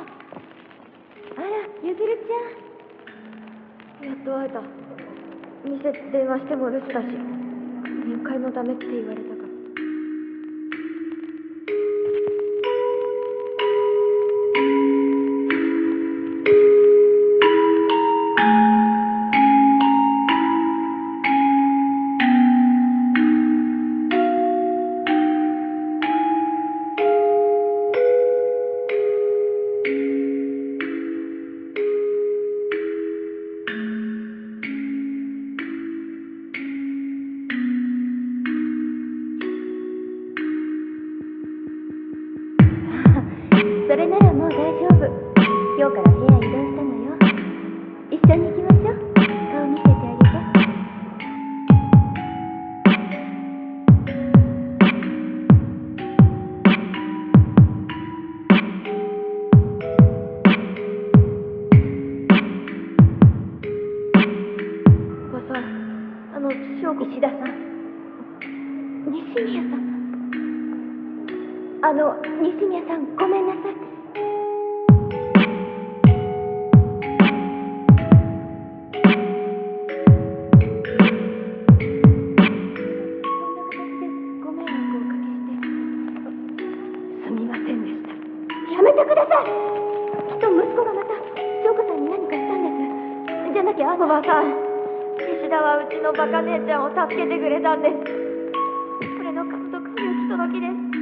あらゆずるちゃん。やっと会えた。店電話しても留守だし。面会もダメって言われた それならもう大丈夫。今日から部屋移動したのよ。一緒に行きま石田さん。西宮さん。あの西宮さんごめんなさい。こんな形でご迷惑をおかけしてすみませんでした。やめてください。きっと息子がまた翔子さんに何かしたんです。じゃなきゃあのおばさん。石田はうちのバカ姉ちゃんを助けてくれたんです。これの家族不行き届きです。